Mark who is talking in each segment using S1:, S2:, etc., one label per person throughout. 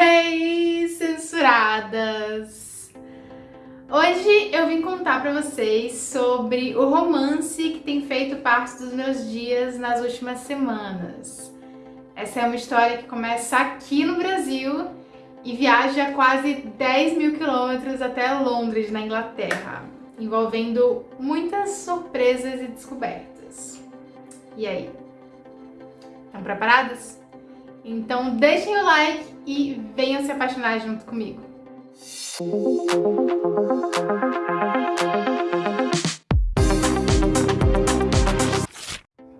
S1: Hey, censuradas! Hoje eu vim contar pra vocês sobre o romance que tem feito parte dos meus dias nas últimas semanas. Essa é uma história que começa aqui no Brasil e viaja quase 10 mil quilômetros até Londres, na Inglaterra, envolvendo muitas surpresas e descobertas. E aí? Estão preparadas? Então deixem o like e venham se apaixonar junto comigo.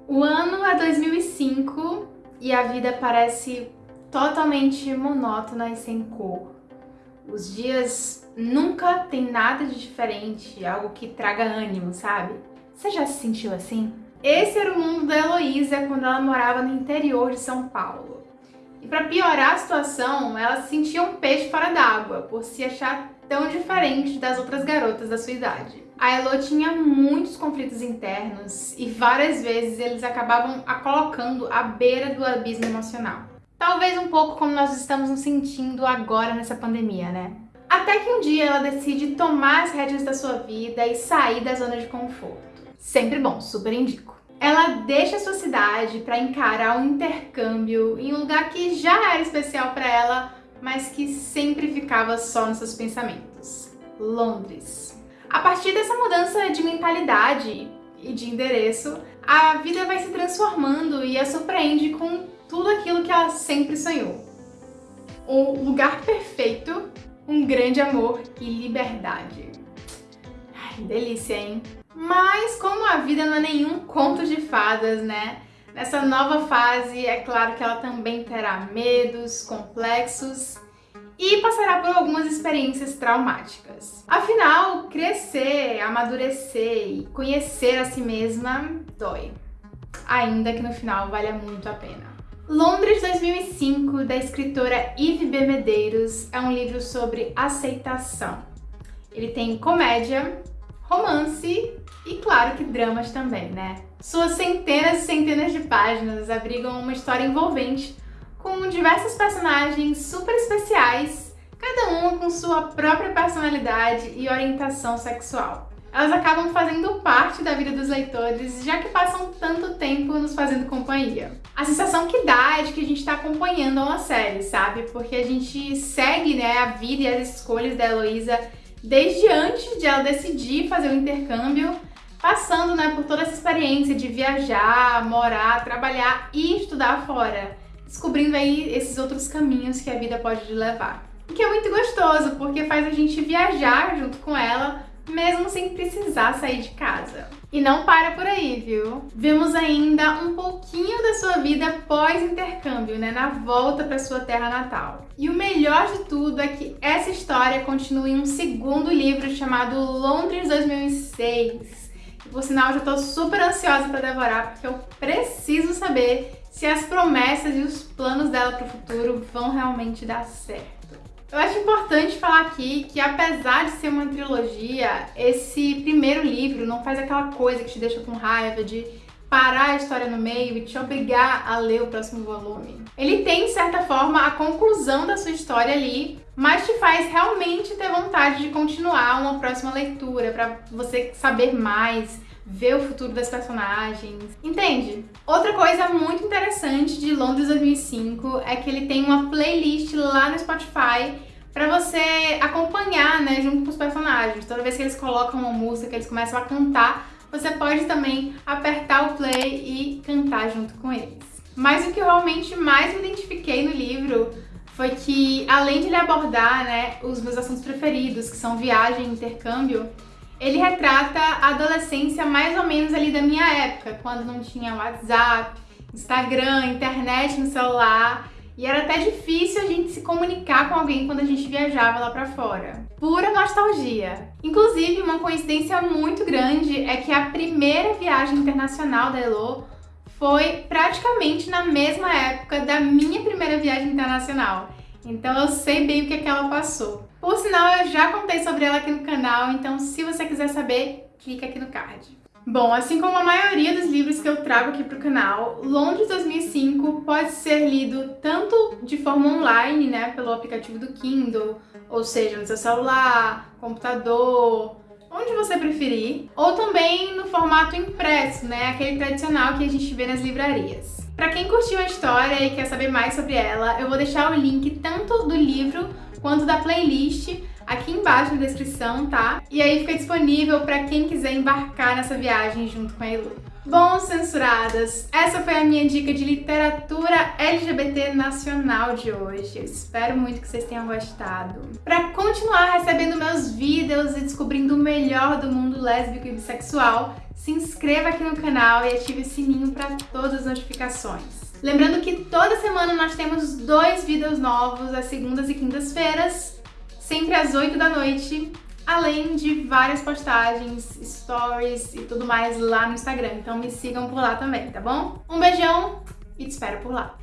S1: O ano é 2005 e a vida parece totalmente monótona e sem cor. Os dias nunca tem nada de diferente, algo que traga ânimo, sabe? Você já se sentiu assim? Esse era o mundo da Heloísa quando ela morava no interior de São Paulo. E para piorar a situação, ela se sentia um peixe fora d'água, por se achar tão diferente das outras garotas da sua idade. A Elo tinha muitos conflitos internos e várias vezes eles acabavam a colocando à beira do abismo emocional. Talvez um pouco como nós estamos nos sentindo agora nessa pandemia, né? Até que um dia ela decide tomar as rédeas da sua vida e sair da zona de conforto. Sempre bom, super indico. Ela deixa sua cidade para encarar um intercâmbio em um lugar que já era especial para ela, mas que sempre ficava só nos seus pensamentos. Londres. A partir dessa mudança de mentalidade e de endereço, a vida vai se transformando e a surpreende com tudo aquilo que ela sempre sonhou. Um lugar perfeito, um grande amor e liberdade. Ai, delícia, hein? Mas como a vida não é nenhum conto de fadas, né? Nessa nova fase, é claro que ela também terá medos, complexos e passará por algumas experiências traumáticas. Afinal, crescer, amadurecer e conhecer a si mesma dói. Ainda que no final valha muito a pena. Londres 2005, da escritora Ivy B. Medeiros, é um livro sobre aceitação. Ele tem comédia, romance e claro que dramas também, né? Suas centenas e centenas de páginas abrigam uma história envolvente com diversos personagens super especiais, cada uma com sua própria personalidade e orientação sexual. Elas acabam fazendo parte da vida dos leitores, já que passam tanto tempo nos fazendo companhia. A sensação que dá é de que a gente está acompanhando uma série, sabe? Porque a gente segue né, a vida e as escolhas da Heloísa desde antes de ela decidir fazer o intercâmbio, passando né, por toda essa experiência de viajar, morar, trabalhar e estudar fora, descobrindo aí esses outros caminhos que a vida pode levar. O que é muito gostoso, porque faz a gente viajar junto com ela, mesmo sem precisar sair de casa. E não para por aí, viu? Vemos ainda um pouquinho da sua vida pós-intercâmbio, né? Na volta para sua terra natal. E o melhor de tudo é que essa história continua em um segundo livro chamado Londres 2006. E, por sinal, já tô super ansiosa para devorar, porque eu preciso saber se as promessas e os planos dela para o futuro vão realmente dar certo. Eu acho importante falar aqui que apesar de ser uma trilogia, esse primeiro livro não faz aquela coisa que te deixa com raiva de parar a história no meio e te obrigar a ler o próximo volume. Ele tem, de certa forma, a conclusão da sua história ali, mas te faz realmente ter vontade de continuar uma próxima leitura, para você saber mais, ver o futuro das personagens, entende? Outra coisa muito interessante de Londres 2005 é que ele tem uma playlist lá no Spotify para você acompanhar, né, junto com os personagens. Toda vez que eles colocam uma música, que eles começam a cantar, você pode também apertar o play e cantar junto com eles. Mas o que realmente mais me foi que, além de ele abordar né, os meus assuntos preferidos, que são viagem e intercâmbio, ele retrata a adolescência mais ou menos ali da minha época, quando não tinha WhatsApp, Instagram, internet no celular, e era até difícil a gente se comunicar com alguém quando a gente viajava lá pra fora. Pura nostalgia. Inclusive, uma coincidência muito grande é que a primeira viagem internacional da Elo foi praticamente na mesma época da minha primeira viagem internacional. Então eu sei bem o que, é que ela passou. Por sinal, eu já contei sobre ela aqui no canal, então se você quiser saber, clica aqui no card. Bom, assim como a maioria dos livros que eu trago aqui para o canal, Londres 2005 pode ser lido tanto de forma online, né, pelo aplicativo do Kindle, ou seja, no seu celular, computador, onde você preferir, ou também no formato impresso, né, aquele tradicional que a gente vê nas livrarias. Para quem curtiu a história e quer saber mais sobre ela, eu vou deixar o link tanto do livro quanto da playlist aqui embaixo na descrição, tá? E aí fica disponível para quem quiser embarcar nessa viagem junto com a Elu. Bom, censuradas, essa foi a minha dica de literatura LGBT nacional de hoje. Eu espero muito que vocês tenham gostado. Para continuar recebendo meus descobrindo o melhor do mundo lésbico e bissexual, se inscreva aqui no canal e ative o sininho para todas as notificações. Lembrando que toda semana nós temos dois vídeos novos, às segundas e quintas-feiras, sempre às 8 da noite, além de várias postagens, stories e tudo mais lá no Instagram. Então me sigam por lá também, tá bom? Um beijão e te espero por lá.